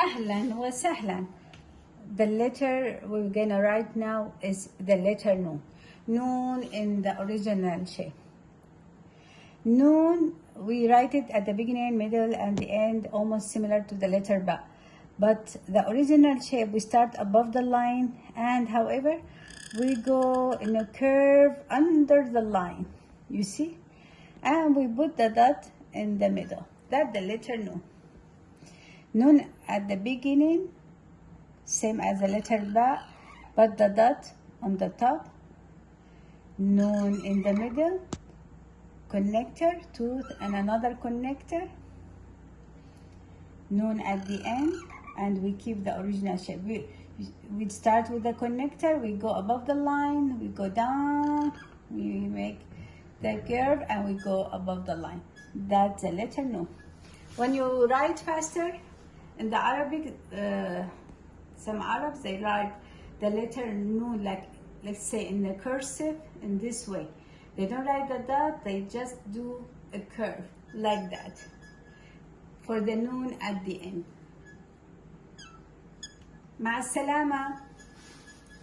أهلا وسهلا the letter we're gonna write now is the letter noon noon in the original shape noon we write it at the beginning middle and the end almost similar to the letter ba but the original shape we start above the line and however we go in a curve under the line you see and we put the dot in the middle that's the letter noon noon at the beginning same as the letter ba but the dot on the top. Noon in the middle connector tooth and another connector. Noon at the end and we keep the original shape. We we start with the connector we go above the line we go down we make the curve and we go above the line. That's the letter noon when you write faster in the arabic uh, some arabs they write the letter no like let's say in the cursive in this way they don't write the dot they just do a curve like that for the noon at the end مع السلامه